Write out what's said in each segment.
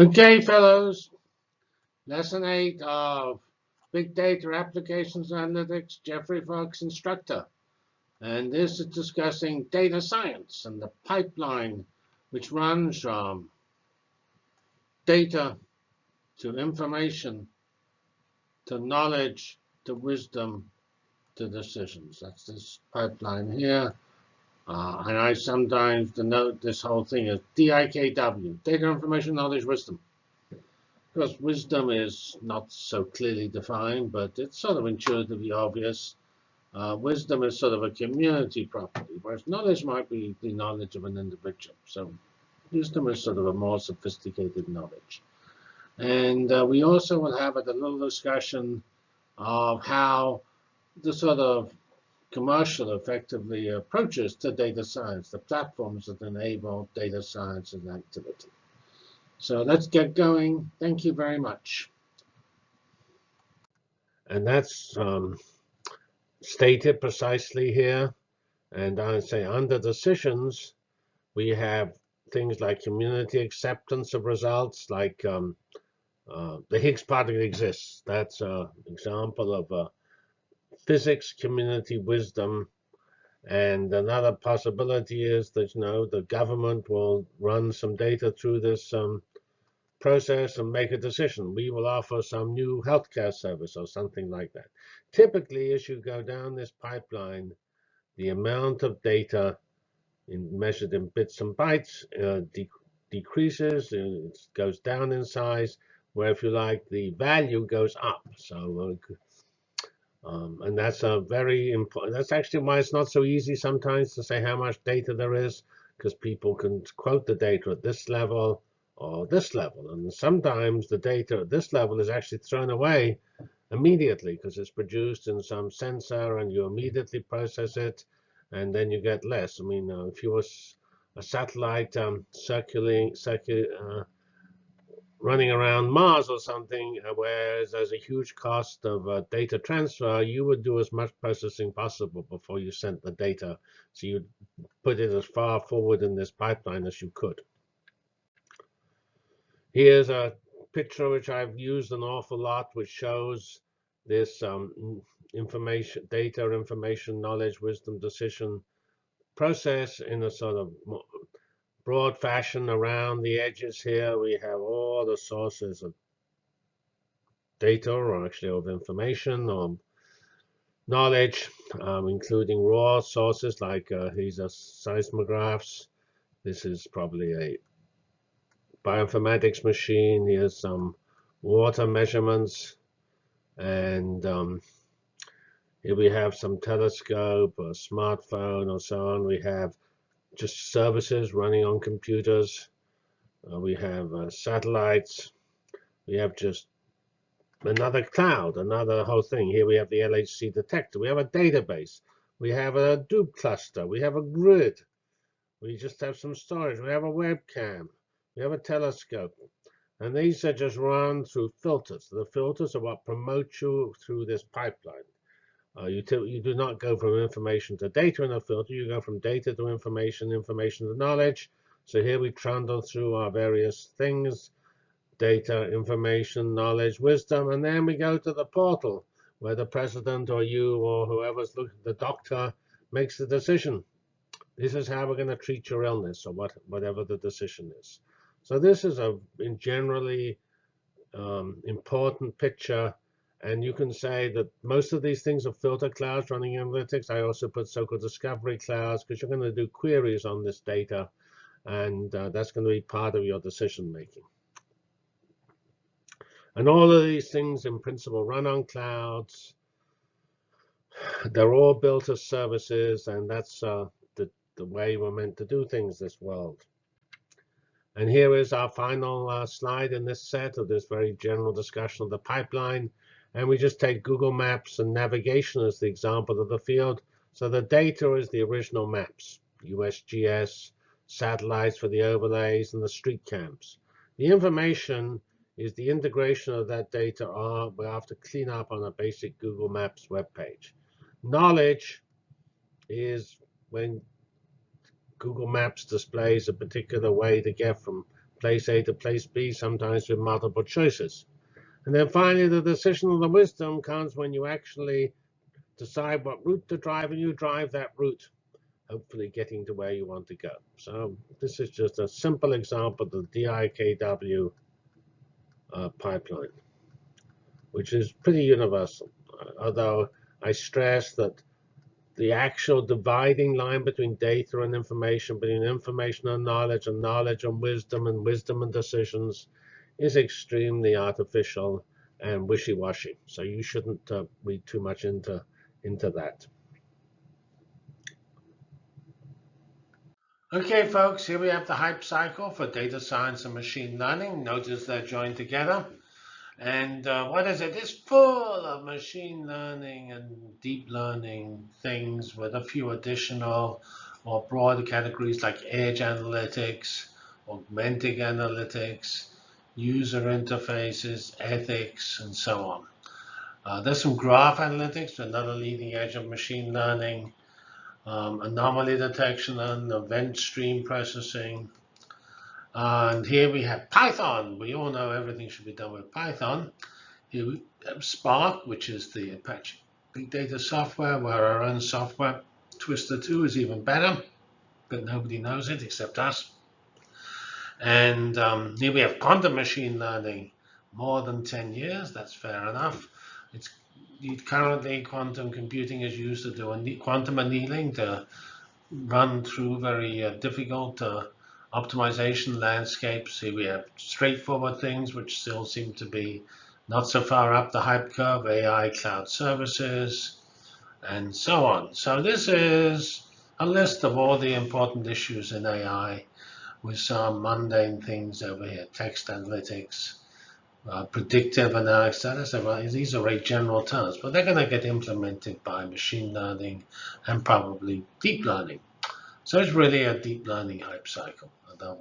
Okay, fellows. Lesson 8 of Big Data Applications Analytics, Geoffrey Fox Instructor. And this is discussing data science and the pipeline which runs from data to information to knowledge to wisdom to decisions. That's this pipeline here. Uh, and I sometimes denote this whole thing as DIKW, data, information, knowledge, wisdom. Because wisdom is not so clearly defined, but it's sort of intuitively obvious. Uh, wisdom is sort of a community property, whereas knowledge might be the knowledge of an individual. So wisdom is sort of a more sophisticated knowledge. And uh, we also will have a little discussion of how the sort of commercial effectively approaches to data science, the platforms that enable data science and activity. So let's get going. Thank you very much. And that's um, stated precisely here. And I say under decisions, we have things like community acceptance of results, like um, uh, the Higgs particle exists. That's an example of a physics community wisdom. And another possibility is that you know the government will run some data through this um, process and make a decision. We will offer some new healthcare service or something like that. Typically, as you go down this pipeline, the amount of data in, measured in bits and bytes uh, de decreases, it goes down in size, where if you like, the value goes up. So uh, um, and that's a very important, that's actually why it's not so easy sometimes to say how much data there is, because people can quote the data at this level or this level. And sometimes the data at this level is actually thrown away immediately because it's produced in some sensor and you immediately process it and then you get less. I mean, uh, if you was a satellite um, circulating, circul uh, running around Mars or something, uh, where there's a huge cost of uh, data transfer, you would do as much processing possible before you sent the data. So you put it as far forward in this pipeline as you could. Here's a picture which I've used an awful lot, which shows this um, information, data, information, knowledge, wisdom, decision process in a sort of broad fashion around the edges here. We have all the sources of data, or actually of information, or knowledge, um, including raw sources like uh, these are seismographs. This is probably a bioinformatics machine. Here's some water measurements. And um, here we have some telescope, a smartphone, or so on. We have just services running on computers. Uh, we have uh, satellites. We have just another cloud, another whole thing. Here we have the LHC detector. We have a database. We have a Hadoop cluster. We have a grid. We just have some storage. We have a webcam. We have a telescope. And these are just run through filters. The filters are what promote you through this pipeline. Uh, you, you do not go from information to data in a filter. You go from data to information, information to knowledge. So here we trundle through our various things, data, information, knowledge, wisdom, and then we go to the portal where the president or you or whoever's looking, the doctor makes the decision. This is how we're going to treat your illness or what, whatever the decision is. So this is a in generally um, important picture and you can say that most of these things are filter clouds running analytics. I also put so-called discovery clouds because you're going to do queries on this data. And uh, that's going to be part of your decision making. And all of these things in principle run on clouds. They're all built as services, and that's uh, the, the way we're meant to do things this world. And here is our final uh, slide in this set of this very general discussion of the pipeline. And we just take Google Maps and navigation as the example of the field. So the data is the original maps, USGS, satellites for the overlays, and the street cams. The information is the integration of that data we have to clean up on a basic Google Maps web page. Knowledge is when Google Maps displays a particular way to get from place A to place B, sometimes with multiple choices. And then finally, the decision of the wisdom comes when you actually decide what route to drive and you drive that route, hopefully getting to where you want to go. So this is just a simple example of the DIKW uh, pipeline, which is pretty universal. Uh, although I stress that the actual dividing line between data and information, between information and knowledge, and knowledge and wisdom, and wisdom and decisions, is extremely artificial and wishy-washy. So you shouldn't uh, read too much into into that. Okay, folks, here we have the hype cycle for data science and machine learning. Notice they're joined together. And uh, what is it? It's full of machine learning and deep learning things with a few additional or broader categories like edge analytics, augmented analytics, user interfaces, ethics, and so on. Uh, there's some graph analytics, another leading edge of machine learning, um, anomaly detection and event stream processing, and here we have Python. We all know everything should be done with Python. Here we have Spark, which is the Apache Big Data software, where our own software, Twister 2, is even better, but nobody knows it except us. And um, here we have quantum machine learning, more than 10 years. That's fair enough. It's currently quantum computing is used to do quantum annealing to run through very uh, difficult uh, optimization landscapes. Here we have straightforward things which still seem to be not so far up the hype curve, AI cloud services, and so on. So this is a list of all the important issues in AI with some mundane things over here, text analytics, uh, predictive analysis. These are very general terms, but they're going to get implemented by machine learning and probably deep learning. So it's really a deep learning hype cycle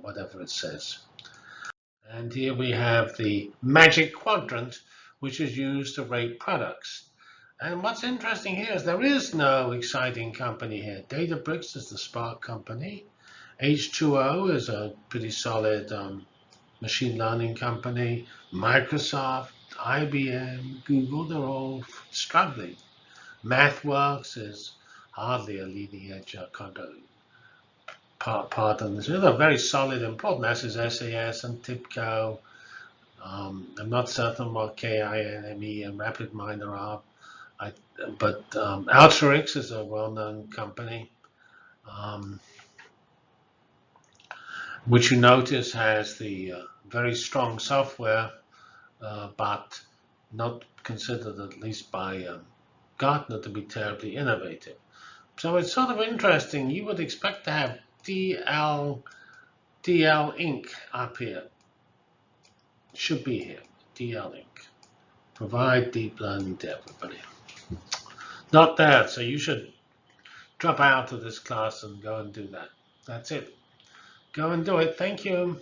whatever it says. And here we have the magic quadrant, which is used to rate products. And what's interesting here is there is no exciting company here. Databricks is the Spark company. H2O is a pretty solid um, machine learning company. Microsoft, IBM, Google, they're all struggling. MathWorks is hardly a leading edge part, part on this. They're very solid and important assets, SAS and TIBCO. Um, I'm not certain what KNIME and RapidMiner are, I, but um, Alteryx is a well-known company, um, which you notice has the uh, very strong software, uh, but not considered, at least by um, Gartner, to be terribly innovative. So it's sort of interesting. You would expect to have DL, DL Inc. up here. Should be here, DL Inc. Provide deep learning to everybody. Not there, so you should drop out of this class and go and do that. That's it. Go and do it. Thank you.